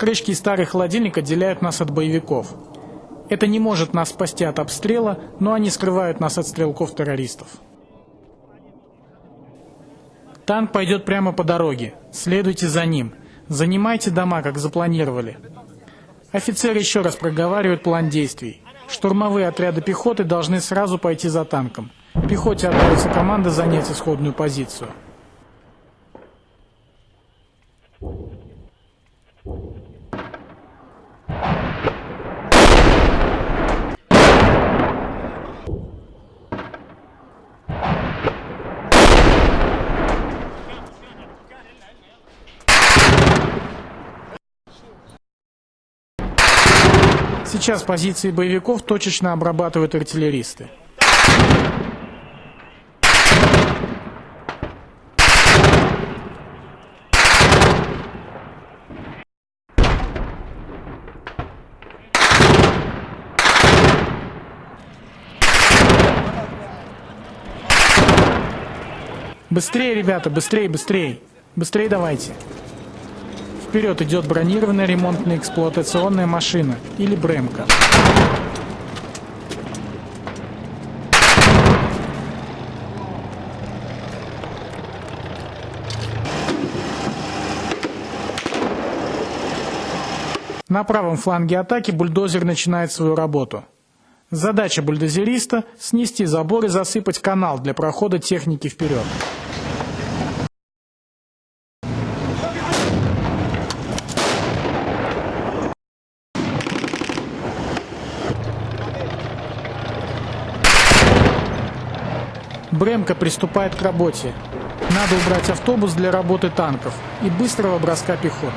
Покрышки и старый холодильник отделяют нас от боевиков. Это не может нас спасти от обстрела, но они скрывают нас от стрелков-террористов. Танк пойдет прямо по дороге. Следуйте за ним. Занимайте дома, как запланировали. Офицер еще раз проговаривает план действий. Штурмовые отряды пехоты должны сразу пойти за танком. Пехоте отдается команда занять исходную позицию. Сейчас позиции боевиков точечно обрабатывают артиллеристы. Быстрее, ребята, быстрее, быстрее. Быстрее давайте. Вперед идет бронированная ремонтная эксплуатационная машина или Бремка. На правом фланге атаки бульдозер начинает свою работу. Задача бульдозериста – снести забор и засыпать канал для прохода техники вперед. Бремка приступает к работе. Надо убрать автобус для работы танков и быстрого броска пехоты.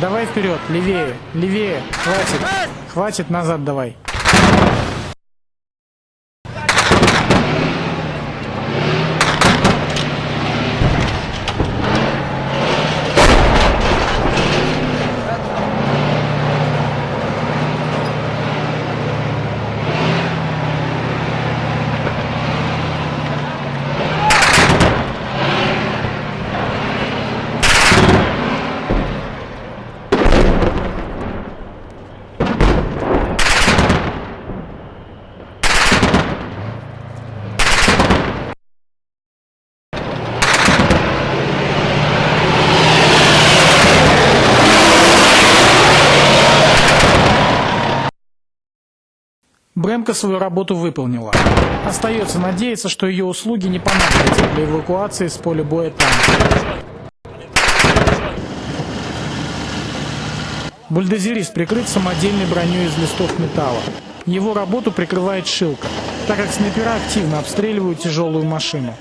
Давай вперед, левее, левее, хватит, хватит, назад давай. Бремка свою работу выполнила. Остается надеяться, что ее услуги не понадобятся для эвакуации с поля боя танка. Бульдозерист прикрыт самодельной броней из листов металла. Его работу прикрывает шилка, так как снайпера активно обстреливают тяжелую машину.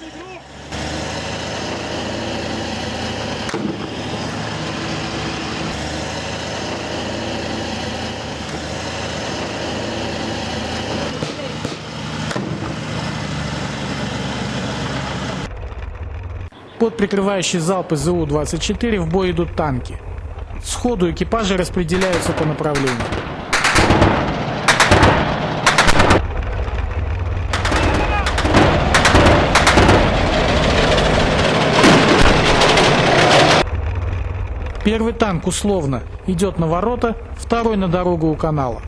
Под прикрывающий залп из ЗУ-24 в бой идут танки. Сходу экипажи распределяются по направлению. Первый танк условно идет на ворота, второй на дорогу у канала.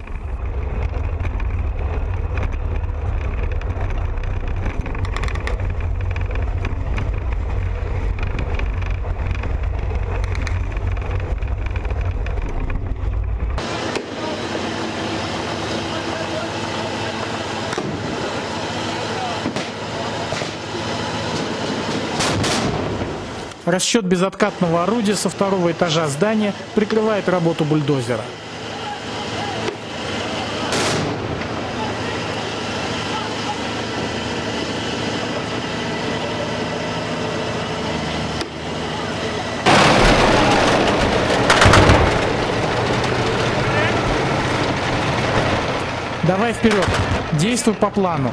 Расчет безоткатного орудия со второго этажа здания прикрывает работу бульдозера. Давай вперед. Действуй по плану.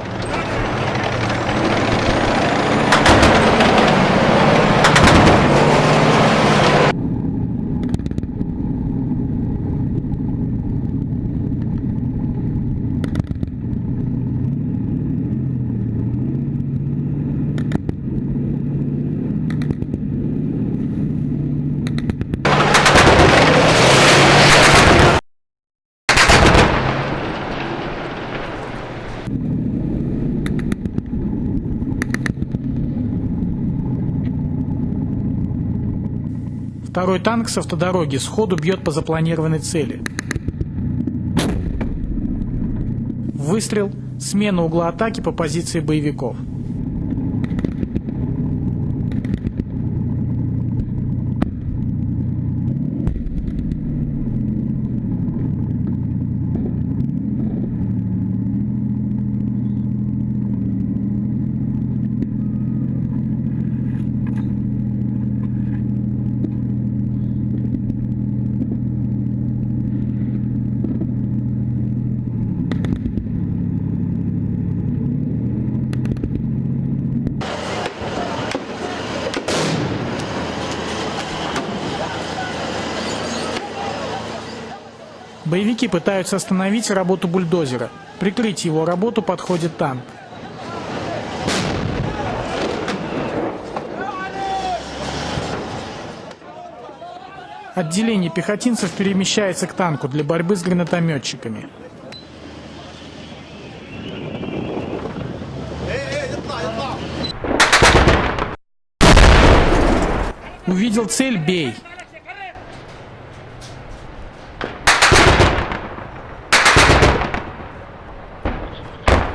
Второй танк с автодороги сходу бьет по запланированной цели. Выстрел, смена угла атаки по позиции боевиков. Боевики пытаются остановить работу бульдозера. Прикрыть его работу подходит танк. Отделение пехотинцев перемещается к танку для борьбы с гранатометчиками. Увидел цель – бей.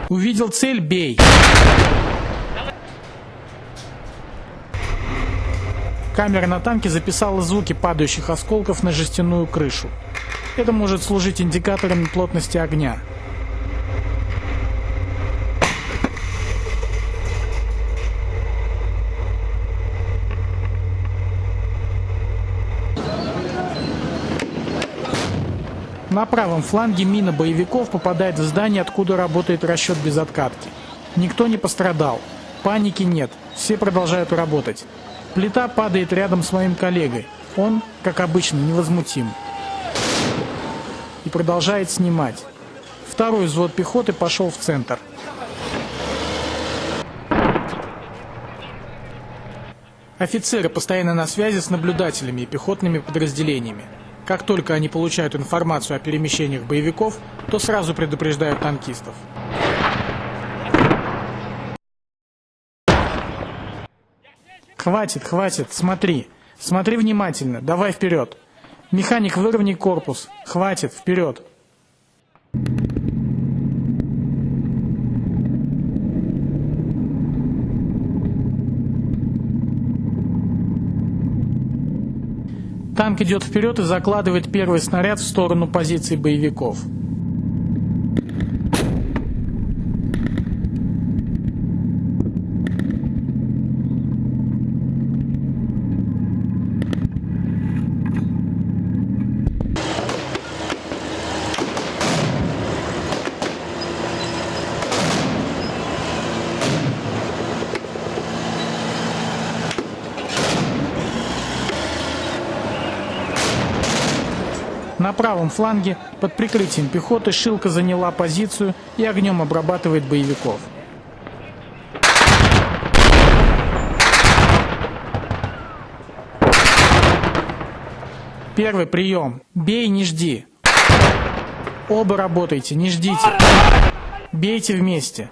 Увидел цель – бей. Камера на танке записала звуки падающих осколков на жестяную крышу. Это может служить индикатором плотности огня. На правом фланге мина боевиков попадает в здание, откуда работает расчет без откатки. Никто не пострадал. Паники нет. Все продолжают работать. Плита падает рядом с моим коллегой. Он, как обычно, невозмутим. И продолжает снимать. Второй взвод пехоты пошел в центр. Офицеры постоянно на связи с наблюдателями и пехотными подразделениями. Как только они получают информацию о перемещениях боевиков, то сразу предупреждают танкистов. Хватит, хватит, смотри. Смотри внимательно, давай вперед. Механик, выровняй корпус. Хватит, вперед. Танк идет вперед и закладывает первый снаряд в сторону позиций боевиков. На правом фланге под прикрытием пехоты Шилка заняла позицию и огнем обрабатывает боевиков. Первый прием. Бей, не жди. Оба работайте, не ждите. Бейте вместе.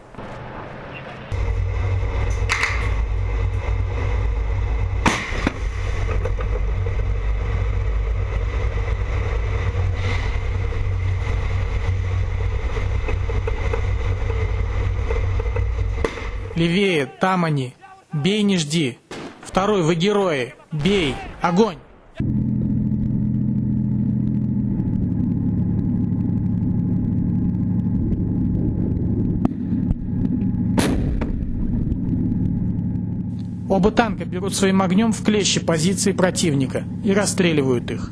Левее, там они. Бей, не жди. Второй, вы герои. Бей. Огонь. Оба танка берут своим огнем в клещи позиции противника и расстреливают их.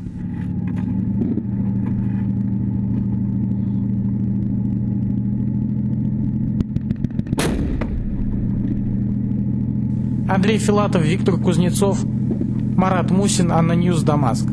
Андрей Филатов, Виктор Кузнецов, Марат Мусин, ANNA News, Дамаск.